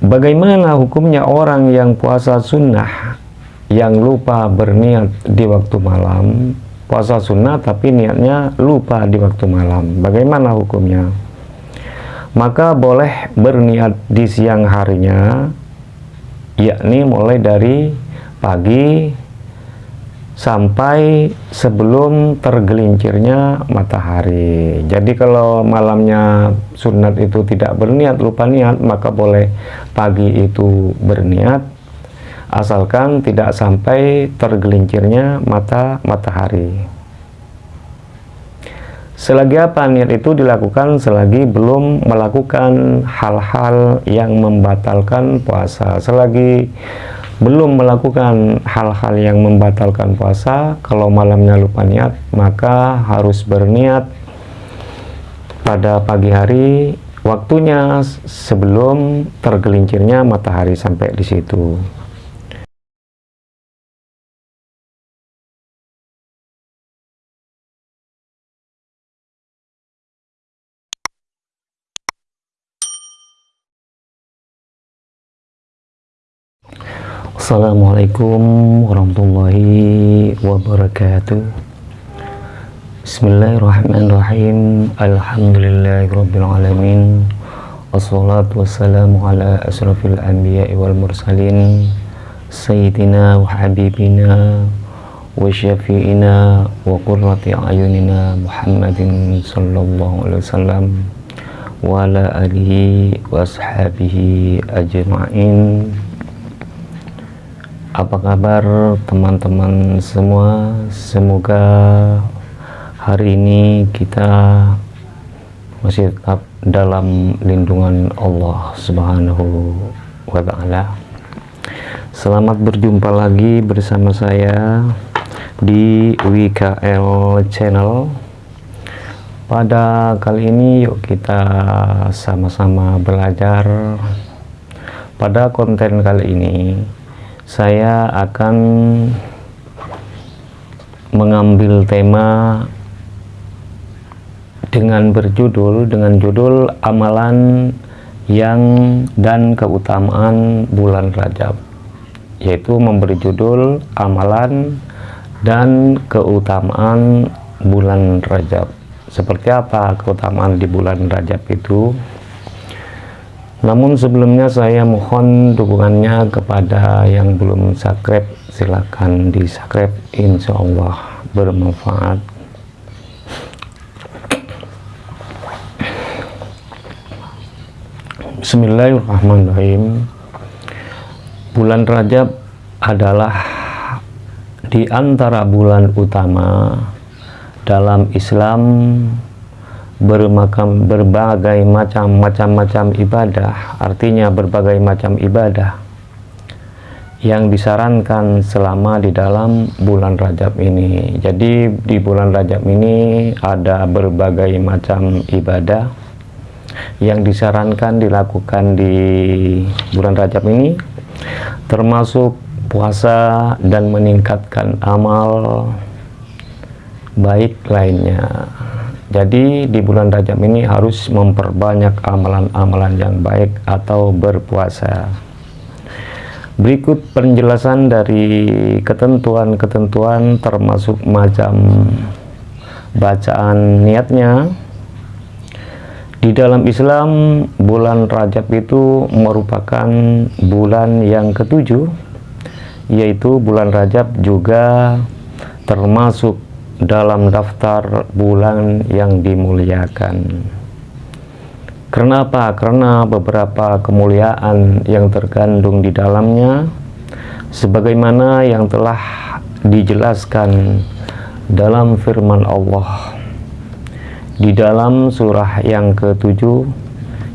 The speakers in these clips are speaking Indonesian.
bagaimana hukumnya orang yang puasa sunnah yang lupa berniat di waktu malam? Puasa sunnah tapi niatnya lupa di waktu malam. Bagaimana hukumnya? Maka boleh berniat di siang harinya yakni mulai dari pagi sampai sebelum tergelincirnya matahari. Jadi kalau malamnya sunat itu tidak berniat lupa niat maka boleh pagi itu berniat asalkan tidak sampai tergelincirnya mata matahari. Selagi apa niat itu dilakukan selagi belum melakukan hal-hal yang membatalkan puasa. Selagi belum melakukan hal-hal yang membatalkan puasa. Kalau malamnya lupa niat maka harus berniat pada pagi hari. Waktunya sebelum tergelincirnya matahari sampai di situ Assalamualaikum warahmatullahi wabarakatuh. Bismillahirrahmanirrahim. Alhamdulillahirrabbilalamin. Wassalatu wassalamu ala asrafil anbiya wal mursalin. Sayyidina wa habibina Wa syafi'ina Wa qurrati ayunina Muhammadin sallallahu alaihi wasallam Wa ala alihi wa ashabihi ajma'in apa kabar teman-teman semua? Semoga hari ini kita masih tetap dalam lindungan Allah subhanahu wa ta'ala. Selamat berjumpa lagi bersama saya di WKL channel. Pada kali ini yuk kita sama-sama belajar pada konten kali ini saya akan mengambil tema dengan berjudul dengan judul amalan yang dan keutamaan bulan Rajab yaitu memberi judul amalan dan keutamaan bulan Rajab. Seperti apa keutamaan di bulan Rajab itu namun sebelumnya saya mohon dukungannya kepada yang belum subscribe silahkan di subscribe insya Allah bermanfaat. Bismillahirrahmanirrahim. Bulan Rajab adalah di antara bulan utama dalam Islam bermakam berbagai macam macam-macam ibadah. Artinya berbagai macam ibadah yang disarankan selama di dalam bulan Rajab ini. Jadi di bulan Rajab ini ada berbagai macam ibadah yang disarankan dilakukan di bulan Rajab ini termasuk puasa dan meningkatkan amal baik lainnya jadi di bulan Rajab ini harus memperbanyak amalan-amalan yang baik atau berpuasa. Berikut penjelasan dari ketentuan-ketentuan termasuk macam bacaan niatnya. Di dalam Islam, bulan Rajab itu merupakan bulan yang ketujuh, yaitu bulan Rajab juga termasuk dalam daftar bulan yang dimuliakan. Kenapa? Karena beberapa kemuliaan yang terkandung di dalamnya sebagaimana yang telah dijelaskan dalam firman Allah di dalam surah yang ketujuh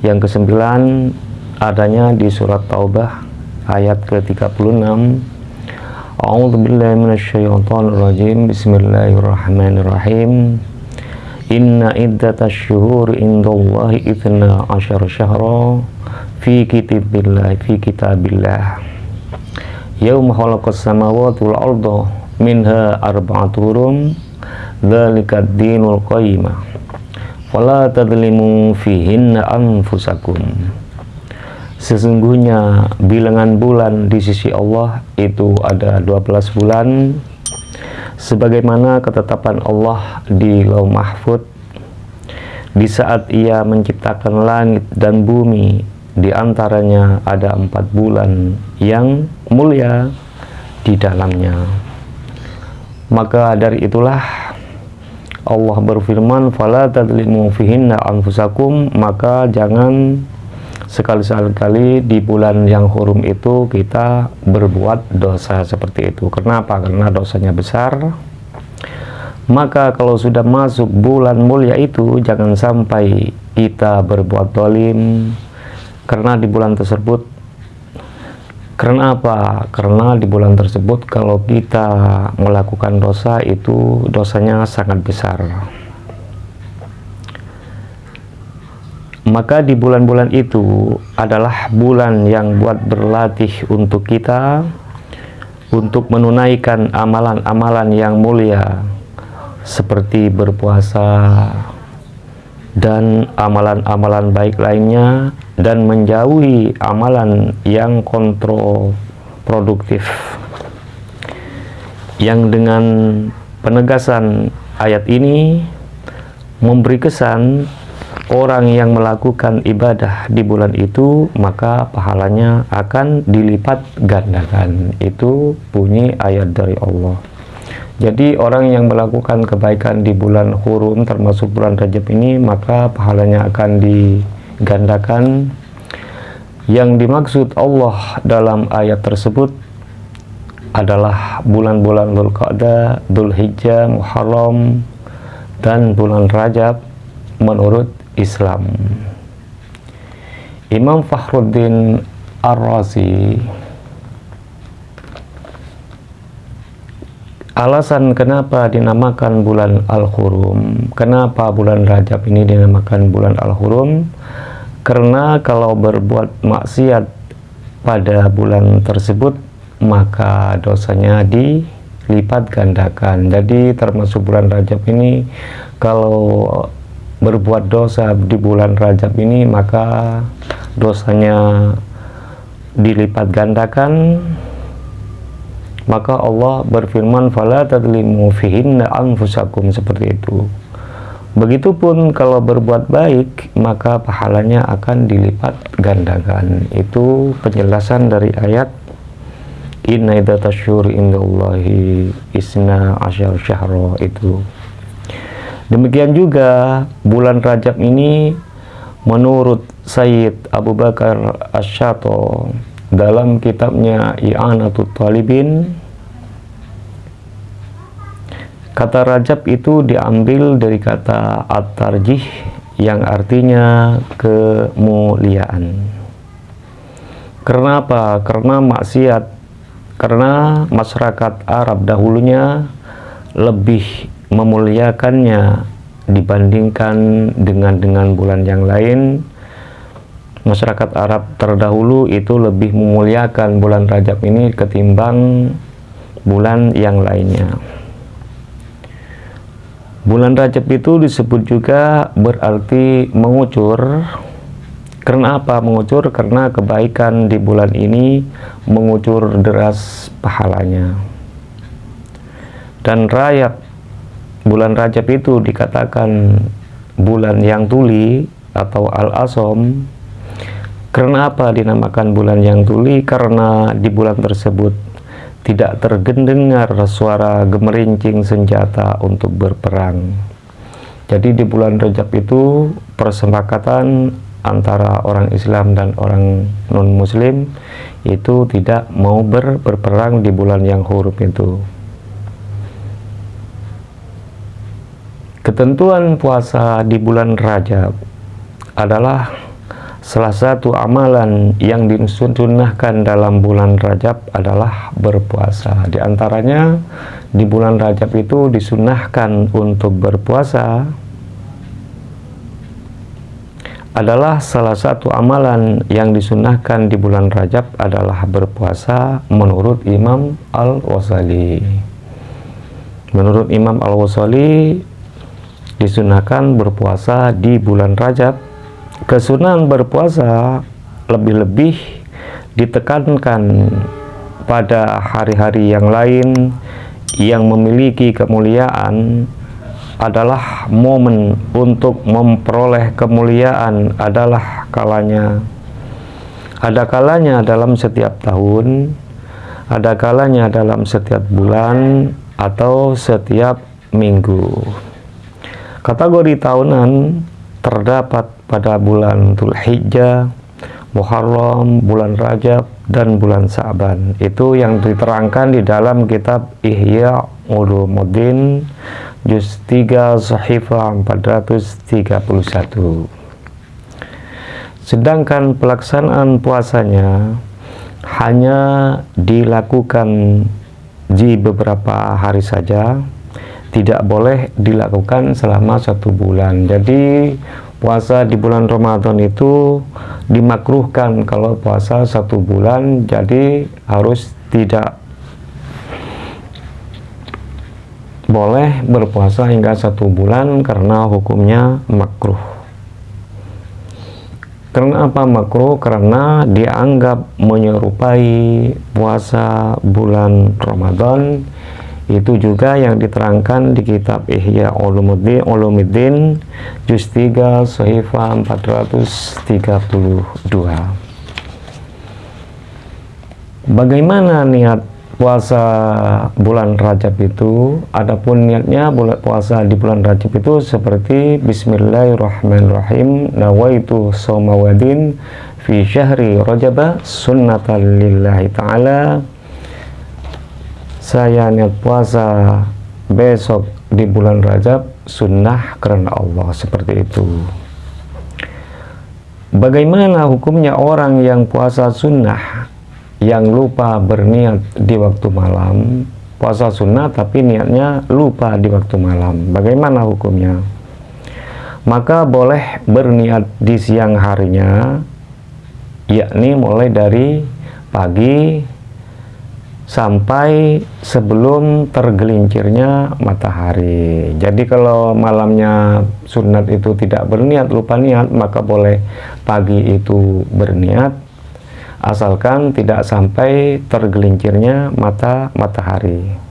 yang kesembilan adanya di surat Taubah ayat ke-36 A'udzu billahi minasyaitonir rajim. Bismillahirrahmanirrahim. Inna iddatash syuhur indallahi itsna asyara syahra fi kitabillah fi kitabillah. Yauma khalaqas samawati wal arda minha arba'atu hurum dzalika ad-dinul qayyimah. Fala tadlimu fihinna anfusakum sesungguhnya bilangan bulan di sisi Allah itu ada 12 bulan. Sebagaimana ketetapan Allah di Lauh Mahfud di saat ia menciptakan langit dan bumi di antaranya ada empat bulan yang mulia di dalamnya. Maka dari itulah Allah berfirman fala tadlimu fihinna anfusakum maka jangan sekali-sekali di bulan yang hurum itu kita berbuat dosa seperti itu kenapa? karena dosanya besar maka kalau sudah masuk bulan mulia itu jangan sampai kita berbuat dolim karena di bulan tersebut karena apa? Karena di bulan tersebut kalau kita melakukan dosa itu dosanya sangat besar. Maka di bulan-bulan itu adalah bulan yang buat berlatih untuk kita untuk menunaikan amalan-amalan yang mulia seperti berpuasa dan amalan-amalan baik lainnya dan menjauhi amalan yang kontroproduktif yang dengan penegasan ayat ini memberi kesan orang yang melakukan ibadah di bulan itu maka pahalanya akan dilipat gandakan. Itu bunyi ayat dari Allah. Jadi orang yang melakukan kebaikan di bulan hurum termasuk bulan Rajab ini maka pahalanya akan di gandakan yang dimaksud Allah dalam ayat tersebut adalah bulan-bulan Dzulqa'dah, Dzulhijjah, Muharram dan bulan Rajab. Menurut Islam. Imam Fakhruddin Ar-Razi Alasan kenapa dinamakan bulan Al-Hurum, kenapa bulan Rajab ini dinamakan bulan Al-Hurum? Karena kalau berbuat maksiat pada bulan tersebut, maka dosanya dilipat gandakan. Jadi termasuk bulan Rajab ini, kalau berbuat dosa di bulan Rajab ini, maka dosanya dilipat gandakan. Maka Allah berfirman fala tadlimu fihinna anfusakum seperti itu. Begitupun kalau berbuat baik maka pahalanya akan dilipat gandakan. Itu penjelasan dari ayat inna idatasyur indallahi isna asyar syahro itu demikian juga bulan Rajab ini menurut Sayyid Abu Bakar Asyato dalam kitabnya I'anatul Talibin kata Rajab itu diambil dari kata At-Tarjih yang artinya kemuliaan karena apa? karena maksiat karena masyarakat Arab dahulunya lebih memuliakannya dibandingkan dengan dengan bulan yang lain masyarakat Arab terdahulu itu lebih memuliakan bulan Rajab ini ketimbang bulan yang lainnya. Bulan Rajab itu disebut juga berarti mengucur. Karena apa mengucur? Karena kebaikan di bulan ini mengucur deras pahalanya. Dan rayap bulan Rajab itu dikatakan bulan yang tuli atau al-asom karena apa dinamakan bulan yang tuli? Karena di bulan tersebut tidak terdengar suara gemerincing senjata untuk berperang. Jadi di bulan Rajab itu persepakatan antara orang Islam dan orang non-Muslim itu tidak mau ber berperang di bulan yang huruf itu. Ketentuan puasa di bulan Rajab adalah Salah satu amalan yang disunahkan dalam bulan Rajab adalah berpuasa. Di antaranya di bulan Rajab itu disunahkan untuk berpuasa adalah salah satu amalan yang disunahkan di bulan Rajab adalah berpuasa menurut Imam Al-Wasali. Menurut Imam Al-Wasali disunahkan berpuasa di bulan Rajab. Kesunahan berpuasa lebih-lebih ditekankan pada hari-hari yang lain yang memiliki kemuliaan adalah momen untuk memperoleh kemuliaan adalah kalanya. Ada kalanya dalam setiap tahun ada kalanya dalam setiap bulan atau setiap minggu kategori tahunan terdapat pada bulan Hijjah, Muharram, bulan Rajab, dan bulan Sa'ban. Itu yang diterangkan di dalam kitab Ihya Ulumuddin juz 3 Sahifah 431. Sedangkan pelaksanaan puasanya hanya dilakukan di beberapa hari saja tidak boleh dilakukan selama satu bulan jadi puasa di bulan Ramadan itu dimakruhkan kalau puasa satu bulan jadi harus tidak boleh berpuasa hingga satu bulan karena hukumnya makruh karena apa makruh? Karena dianggap menyerupai puasa bulan Ramadan itu juga yang diterangkan di kitab Ihya Ulumuddin, Ulumuddin juz 3 Sahifah 432 bagaimana niat puasa bulan Rajab itu? Adapun niatnya bulan puasa di bulan Rajab itu seperti Bismillahirrahmanirrahim nawaitu somawadin fi syahri Rajab sunnatan lillahi ta'ala saya niat puasa besok di bulan Rajab sunnah karena Allah seperti itu. Bagaimana hukumnya orang yang puasa sunnah yang lupa berniat di waktu malam? Puasa sunnah tapi niatnya lupa di waktu malam. Bagaimana hukumnya? Maka boleh berniat di siang harinya yakni mulai dari pagi sampai sebelum tergelincirnya matahari. Jadi kalau malamnya sunat itu tidak berniat lupa niat maka boleh pagi itu berniat asalkan tidak sampai tergelincirnya mata matahari.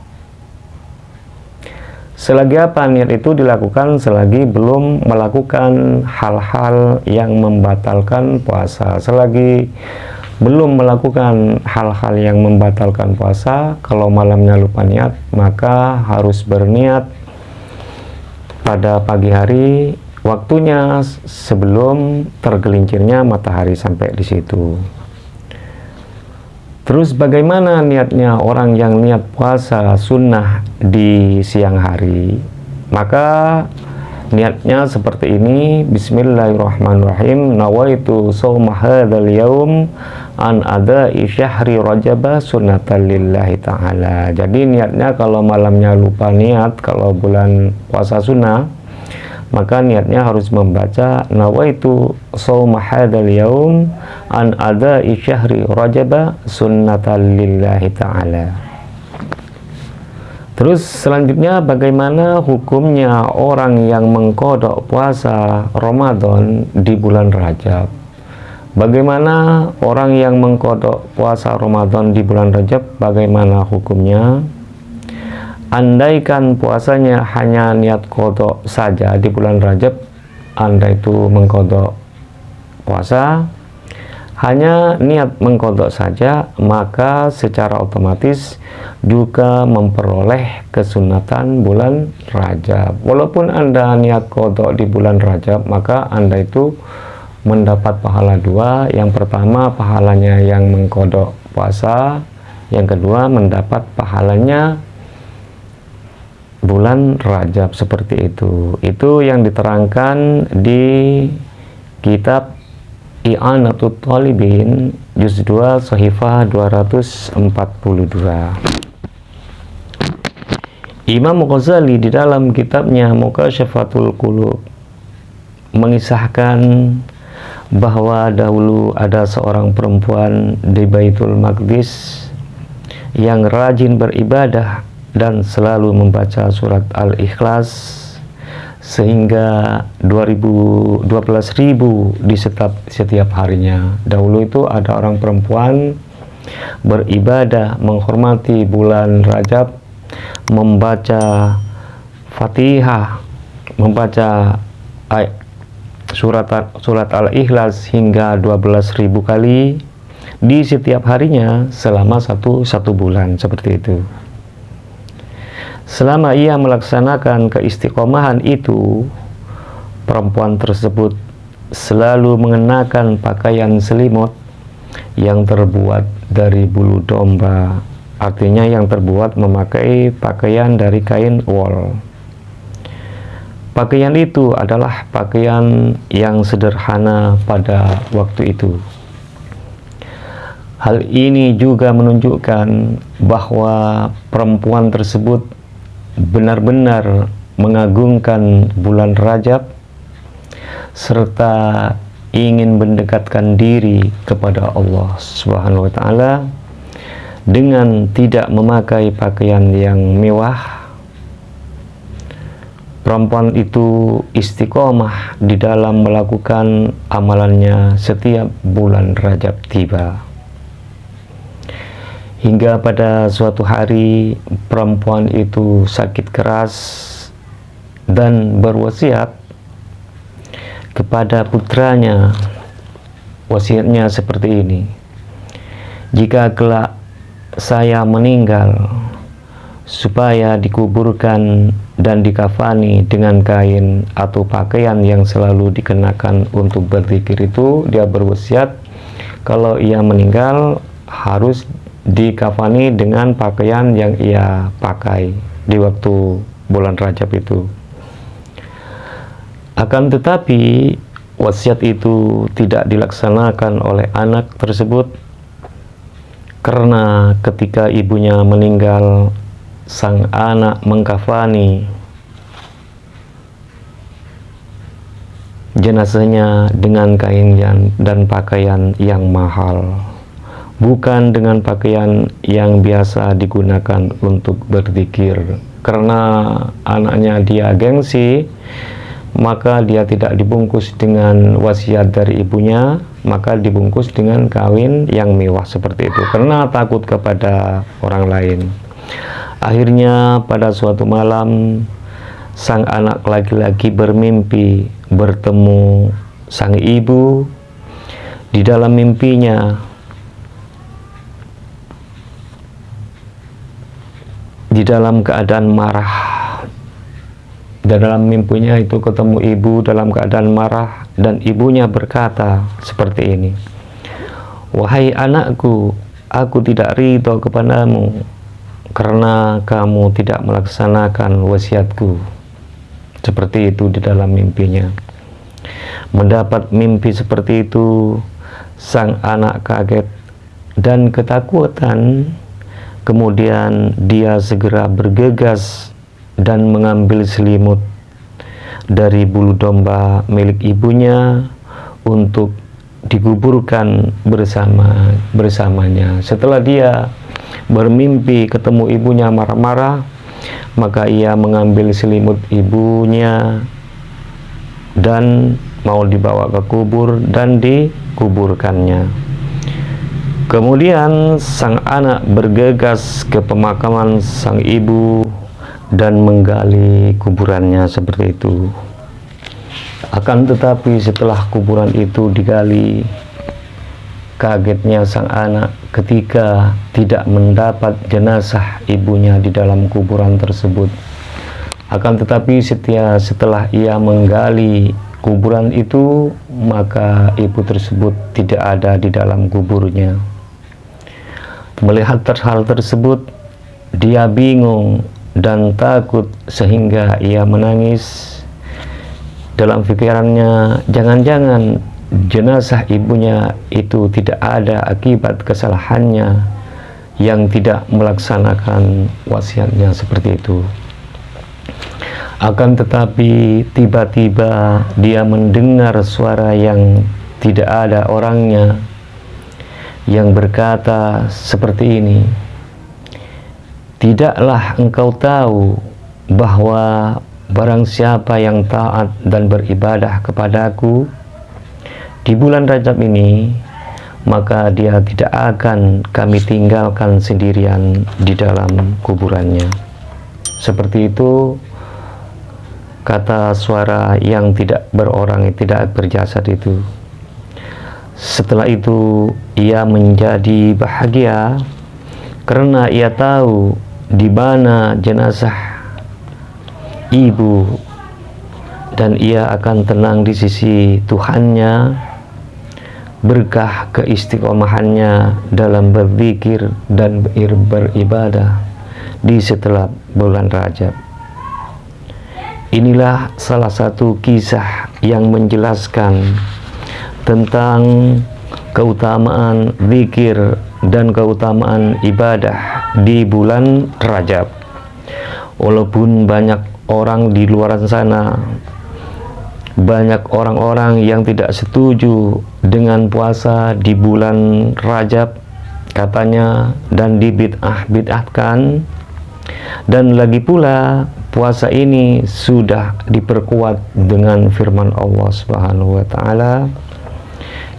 Selagi apa niat itu dilakukan selagi belum melakukan hal-hal yang membatalkan puasa. Selagi belum melakukan hal-hal yang membatalkan puasa. Kalau malamnya lupa niat maka harus berniat pada pagi hari. Waktunya sebelum tergelincirnya matahari sampai di situ. Terus bagaimana niatnya orang yang niat puasa sunnah di siang hari? Maka niatnya seperti ini. Bismillahirrahmanirrahim. Nawaitu sawma hadzal yaum an ada isyahri rajaba sunatan lillahi ta'ala jadi niatnya kalau malamnya lupa niat kalau bulan puasa sunnah maka niatnya harus membaca nawaitu sawma hadzal yaum an ada isyahri rajaba sunatan lillahi ta'ala Terus selanjutnya bagaimana hukumnya orang yang mengkodok puasa Ramadan di bulan Rajab? Bagaimana orang yang mengkodok puasa Ramadan di bulan Rajab? Bagaimana hukumnya? Andaikan puasanya hanya niat kodok saja di bulan Rajab, Anda itu mengkodok puasa, hanya niat mengkodok saja maka secara otomatis juga memperoleh kesunatan bulan Rajab walaupun anda niat kodok di bulan Rajab maka anda itu mendapat pahala dua. Yang pertama pahalanya yang mengkodok puasa. Yang kedua mendapat pahalanya bulan Rajab seperti itu. Itu yang diterangkan di kitab I'anatul Talibin Juz 2 Sahifah 242 Imam Ghazali di dalam kitabnya Mukasyafatul Qulub mengisahkan bahwa dahulu ada seorang perempuan di Baitul Maqdis yang rajin beribadah dan selalu membaca surat Al-Ikhlas sehingga 2000 12.000 di setiap setiap harinya. Dahulu itu ada orang perempuan beribadah menghormati bulan Rajab membaca Fatihah membaca surat surat Al-Ikhlas hingga 12.000 kali di setiap harinya selama satu satu bulan seperti itu. Selama ia melaksanakan keistiqomahan itu, perempuan tersebut selalu mengenakan pakaian selimut yang terbuat dari bulu domba, artinya yang terbuat memakai pakaian dari kain wol. Pakaian itu adalah pakaian yang sederhana pada waktu itu. Hal ini juga menunjukkan bahwa perempuan tersebut benar-benar mengagungkan bulan Rajab serta ingin mendekatkan diri kepada Allah Subhanahu wa taala dengan tidak memakai pakaian yang mewah perempuan itu istiqomah di dalam melakukan amalannya setiap bulan Rajab tiba. Hingga pada suatu hari perempuan itu sakit keras dan berwasiat kepada putranya. Wasiatnya seperti ini jika kelak saya meninggal supaya dikuburkan dan dikafani dengan kain atau pakaian yang selalu dikenakan untuk berzikir itu dia berwasiat kalau ia meninggal harus dikafani dengan pakaian yang ia pakai di waktu bulan Rajab itu. Akan tetapi wasiat itu tidak dilaksanakan oleh anak tersebut karena ketika ibunya meninggal sang anak mengkafani. Jenazahnya dengan kain dan pakaian yang mahal. Bukan dengan pakaian yang biasa digunakan untuk berzikir. Karena anaknya dia gengsi maka dia tidak dibungkus dengan wasiat dari ibunya maka dibungkus dengan kawin yang mewah seperti itu. Karena takut kepada orang lain akhirnya pada suatu malam sang anak laki-laki bermimpi bertemu sang ibu di dalam mimpinya. Di dalam keadaan marah. Dan dalam mimpinya itu ketemu ibu dalam keadaan marah dan ibunya berkata seperti ini wahai anakku aku tidak ridho kepadamu karena kamu tidak melaksanakan wasiatku seperti itu di dalam mimpinya mendapat mimpi seperti itu sang anak kaget dan ketakutan Kemudian dia segera bergegas dan mengambil selimut dari bulu domba milik ibunya untuk dikuburkan bersama bersamanya. Setelah dia bermimpi ketemu ibunya marah-marah, maka ia mengambil selimut ibunya dan mau dibawa ke kubur dan dikuburkannya. Kemudian sang anak bergegas ke pemakaman sang ibu dan menggali kuburannya seperti itu. Akan tetapi setelah kuburan itu digali, kagetnya sang anak ketika tidak mendapat jenazah ibunya di dalam kuburan tersebut. Akan tetapi setia setelah ia menggali kuburan itu, maka ibu tersebut tidak ada di dalam kuburnya. Melihat hal tersebut, dia bingung dan takut sehingga ia menangis. Dalam pikirannya, jangan-jangan jenazah ibunya itu tidak ada akibat kesalahannya yang tidak melaksanakan wasiatnya seperti itu. Akan tetapi tiba-tiba dia mendengar suara yang tidak ada orangnya yang berkata seperti ini Tidaklah engkau tahu bahwa barang siapa yang taat dan beribadah kepadaku di bulan Rajab ini maka dia tidak akan kami tinggalkan sendirian di dalam kuburannya. Seperti itu kata suara yang tidak berorang tidak berjasad itu. Setelah itu ia menjadi bahagia karena ia tahu di mana jenazah ibu dan ia akan tenang di sisi Tuhannya berkah keistiqomahannya dalam berzikir dan beribadah di setelah bulan Rajab Inilah salah satu kisah yang menjelaskan tentang keutamaan zikir dan keutamaan ibadah di bulan Rajab. Walaupun banyak orang di luar sana, banyak orang-orang yang tidak setuju dengan puasa di bulan Rajab katanya dan dibid'ah-bid'ahkan. Dan lagi pula puasa ini sudah diperkuat dengan firman Allah Subhanahu wa taala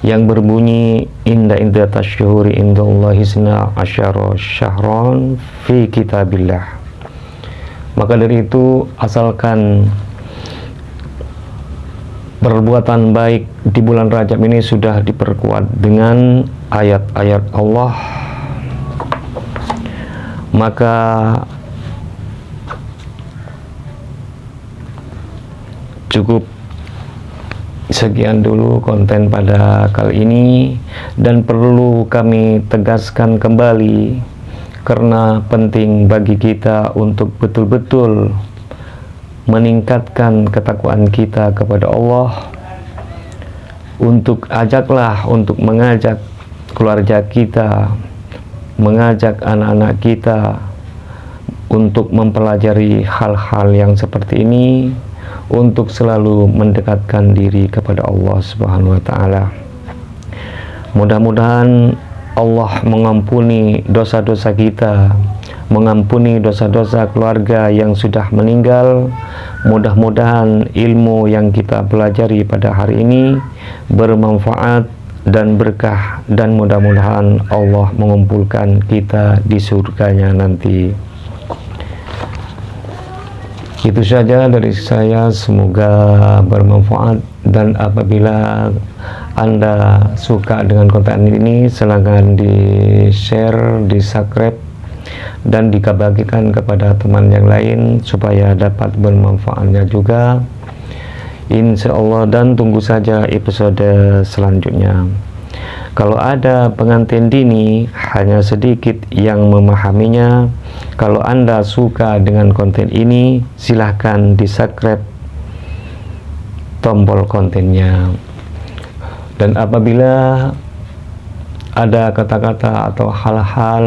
yang berbunyi inda inda tasyhuri indallahi sina asyara syahron fi kitabillah. Maka dari itu asalkan perbuatan baik di bulan Rajab ini sudah diperkuat dengan ayat-ayat Allah. Maka cukup sekian dulu konten pada kali ini dan perlu kami tegaskan kembali karena penting bagi kita untuk betul-betul meningkatkan ketakwaan kita kepada Allah untuk ajaklah untuk mengajak keluarga kita mengajak anak-anak kita untuk mempelajari hal-hal yang seperti ini untuk selalu mendekatkan diri kepada Allah Subhanahu wa taala. Mudah-mudahan Allah mengampuni dosa-dosa kita, mengampuni dosa-dosa keluarga yang sudah meninggal. Mudah-mudahan ilmu yang kita pelajari pada hari ini bermanfaat dan berkah dan mudah-mudahan Allah mengumpulkan kita di surganya nanti. Itu saja dari saya, semoga bermanfaat dan apabila Anda suka dengan konten ini, silahkan di-share, di-subscribe, dan dikabagikan kepada teman yang lain supaya dapat bermanfaatnya juga. Insya Allah dan tunggu saja episode selanjutnya. Kalau ada pengantin dini, hanya sedikit yang memahaminya. Kalau Anda suka dengan konten ini, silahkan di subscribe tombol kontennya. Dan apabila ada kata-kata atau hal-hal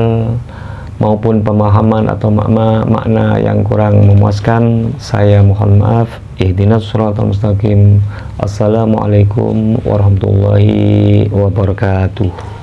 maupun pemahaman atau makna, makna yang kurang memuaskan, saya mohon maaf. Ihdinas suratul mustaqim. Assalamualaikum warahmatullahi wabarakatuh.